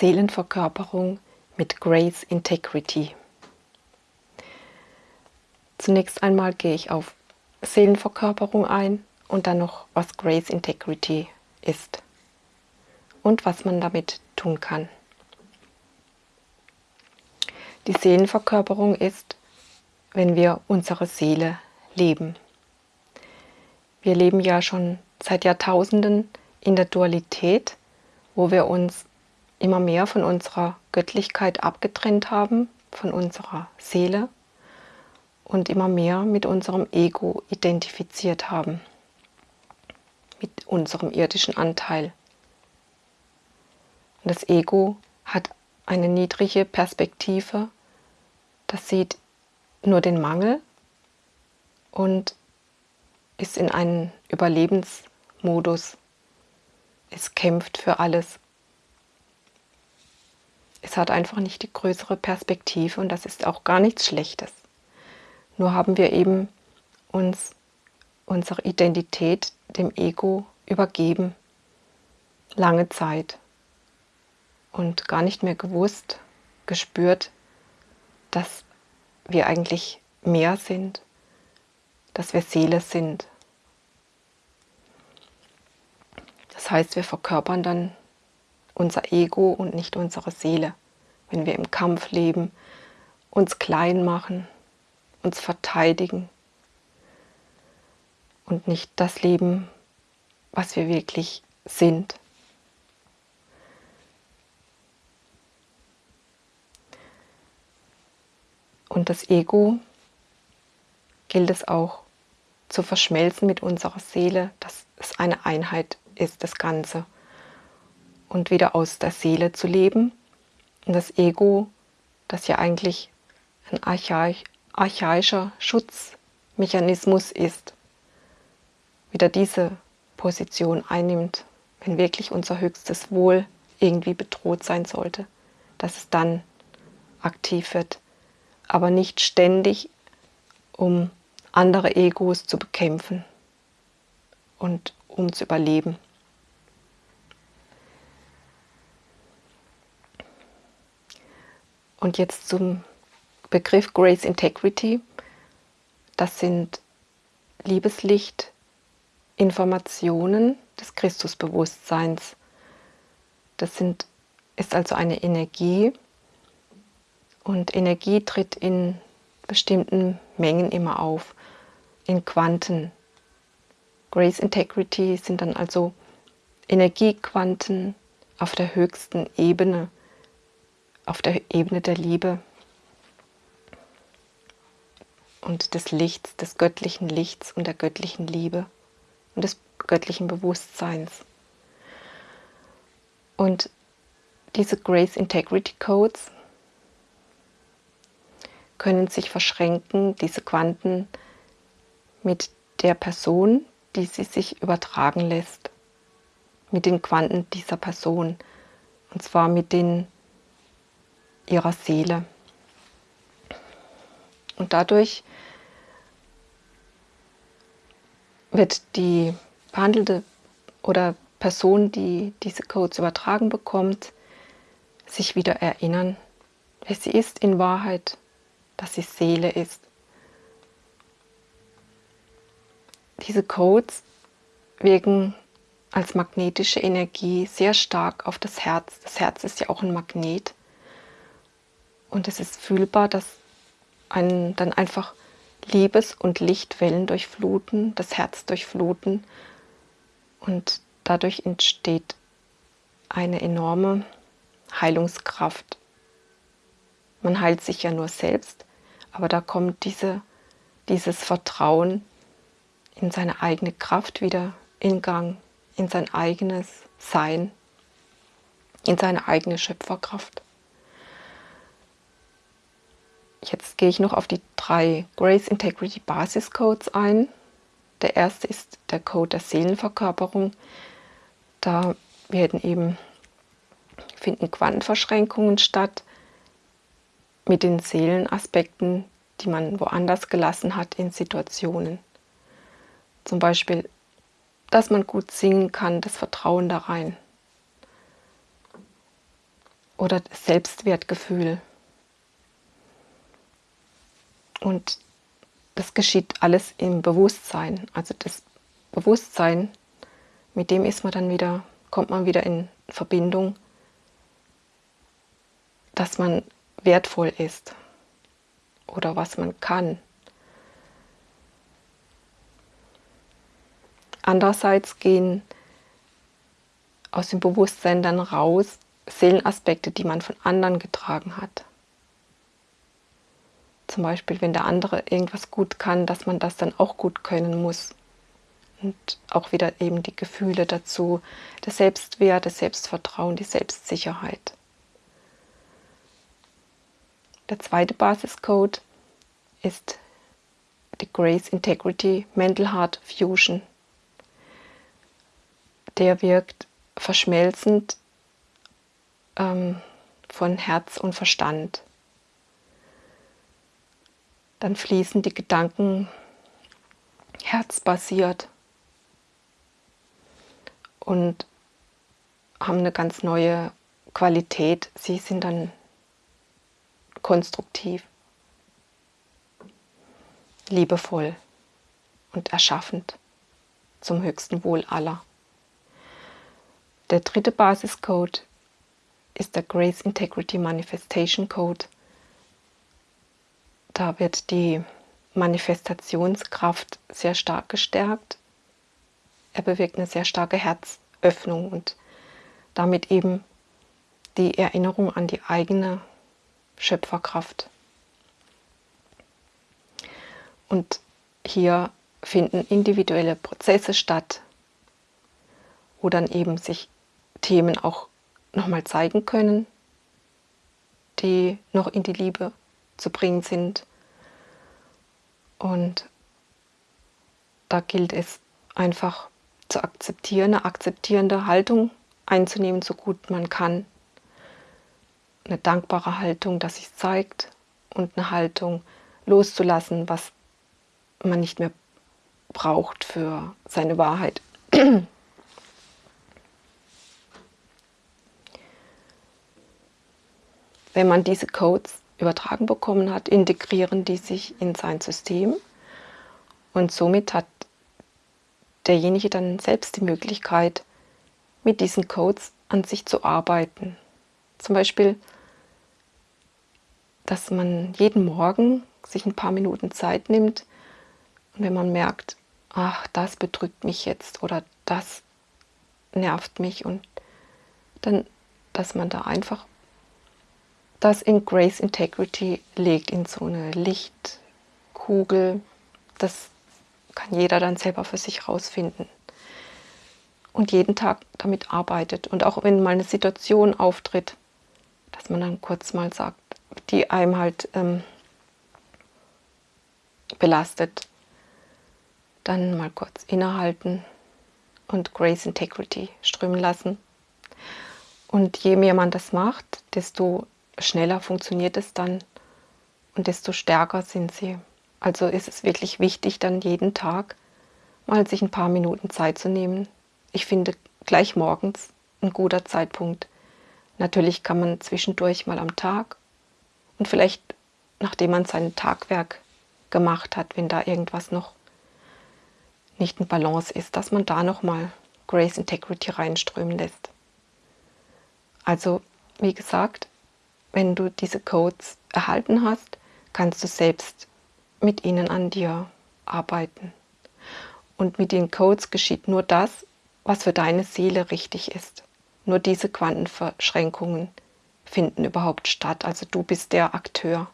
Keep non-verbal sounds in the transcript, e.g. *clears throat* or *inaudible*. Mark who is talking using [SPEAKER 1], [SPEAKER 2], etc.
[SPEAKER 1] Seelenverkörperung mit Grace Integrity. Zunächst einmal gehe ich auf Seelenverkörperung ein und dann noch, was Grace Integrity ist und was man damit tun kann. Die Seelenverkörperung ist, wenn wir unsere Seele leben. Wir leben ja schon seit Jahrtausenden in der Dualität, wo wir uns immer mehr von unserer Göttlichkeit abgetrennt haben, von unserer Seele und immer mehr mit unserem Ego identifiziert haben, mit unserem irdischen Anteil. Und das Ego hat eine niedrige Perspektive, das sieht nur den Mangel und ist in einem Überlebensmodus. Es kämpft für alles. Es hat einfach nicht die größere Perspektive und das ist auch gar nichts Schlechtes. Nur haben wir eben uns unsere Identität dem Ego übergeben, lange Zeit und gar nicht mehr gewusst, gespürt, dass wir eigentlich mehr sind, dass wir Seele sind. Das heißt, wir verkörpern dann unser Ego und nicht unsere Seele, wenn wir im Kampf leben, uns klein machen, uns verteidigen und nicht das Leben, was wir wirklich sind. Und das Ego gilt es auch zu verschmelzen mit unserer Seele, dass es eine Einheit ist, das Ganze. Und wieder aus der Seele zu leben. Und das Ego, das ja eigentlich ein archaisch, archaischer Schutzmechanismus ist, wieder diese Position einnimmt, wenn wirklich unser höchstes Wohl irgendwie bedroht sein sollte, dass es dann aktiv wird, aber nicht ständig, um andere Egos zu bekämpfen und um zu überleben. Und jetzt zum Begriff Grace Integrity. Das sind Liebeslicht, Informationen des Christusbewusstseins. Das sind, ist also eine Energie und Energie tritt in bestimmten Mengen immer auf in Quanten. Grace Integrity sind dann also Energiequanten auf der höchsten Ebene, auf der Ebene der Liebe und des Lichts, des göttlichen Lichts und der göttlichen Liebe und des göttlichen Bewusstseins. Und diese Grace Integrity Codes können sich verschränken, diese Quanten mit der Person, die sie sich übertragen lässt, mit den Quanten dieser Person, und zwar mit den ihrer Seele. Und dadurch wird die behandelte oder Person, die diese Codes übertragen bekommt, sich wieder erinnern, wer sie ist in Wahrheit, dass sie Seele ist. Diese Codes wirken als magnetische Energie sehr stark auf das Herz. Das Herz ist ja auch ein Magnet. Und es ist fühlbar, dass einen dann einfach Liebes- und Lichtwellen durchfluten, das Herz durchfluten. Und dadurch entsteht eine enorme Heilungskraft. Man heilt sich ja nur selbst, aber da kommt diese, dieses Vertrauen in seine eigene Kraft wieder in Gang, in sein eigenes Sein, in seine eigene Schöpferkraft. Jetzt gehe ich noch auf die drei Grace Integrity Basis Codes ein. Der erste ist der Code der Seelenverkörperung. Da werden eben finden Quantenverschränkungen statt mit den Seelenaspekten, die man woanders gelassen hat in Situationen. Zum Beispiel, dass man gut singen kann, das Vertrauen da rein. oder Selbstwertgefühl. Und das geschieht alles im Bewusstsein. Also das Bewusstsein, mit dem ist man dann wieder, kommt man wieder in Verbindung, dass man wertvoll ist oder was man kann. Andererseits gehen aus dem Bewusstsein dann raus Seelenaspekte, die man von anderen getragen hat. Zum Beispiel, wenn der andere irgendwas gut kann, dass man das dann auch gut können muss. Und auch wieder eben die Gefühle dazu, der Selbstwert, das Selbstvertrauen, die Selbstsicherheit. Der zweite Basiscode ist die Grace Integrity Mental Heart Fusion. Der wirkt verschmelzend ähm, von Herz und Verstand. Dann fließen die Gedanken herzbasiert und haben eine ganz neue Qualität. Sie sind dann konstruktiv, liebevoll und erschaffend zum höchsten Wohl aller. Der dritte Basiscode ist der Grace Integrity Manifestation Code. Da wird die Manifestationskraft sehr stark gestärkt. Er bewirkt eine sehr starke Herzöffnung und damit eben die Erinnerung an die eigene Schöpferkraft. Und hier finden individuelle Prozesse statt, wo dann eben sich Themen auch nochmal zeigen können, die noch in die Liebe zu bringen sind. Und da gilt es einfach zu akzeptieren, eine akzeptierende Haltung einzunehmen, so gut man kann eine dankbare Haltung, dass sich zeigt und eine Haltung loszulassen, was man nicht mehr braucht für seine Wahrheit. *clears throat* Wenn man diese Codes übertragen bekommen hat, integrieren die sich in sein System und somit hat derjenige dann selbst die Möglichkeit, mit diesen Codes an sich zu arbeiten. Zum Beispiel dass man jeden Morgen sich ein paar Minuten Zeit nimmt und wenn man merkt, ach, das bedrückt mich jetzt oder das nervt mich und dann, dass man da einfach das in Grace Integrity legt, in so eine Lichtkugel. Das kann jeder dann selber für sich rausfinden. Und jeden Tag damit arbeitet. Und auch wenn mal eine Situation auftritt, dass man dann kurz mal sagt, die einem halt ähm, belastet, dann mal kurz innehalten und Grace Integrity strömen lassen. Und je mehr man das macht, desto schneller funktioniert es dann und desto stärker sind sie. Also ist es wirklich wichtig, dann jeden Tag mal sich ein paar Minuten Zeit zu nehmen. Ich finde gleich morgens ein guter Zeitpunkt. Natürlich kann man zwischendurch mal am Tag und vielleicht, nachdem man sein Tagwerk gemacht hat, wenn da irgendwas noch nicht in Balance ist, dass man da nochmal Grace Integrity reinströmen lässt. Also, wie gesagt, wenn du diese Codes erhalten hast, kannst du selbst mit ihnen an dir arbeiten. Und mit den Codes geschieht nur das, was für deine Seele richtig ist. Nur diese Quantenverschränkungen finden überhaupt statt. Also du bist der Akteur.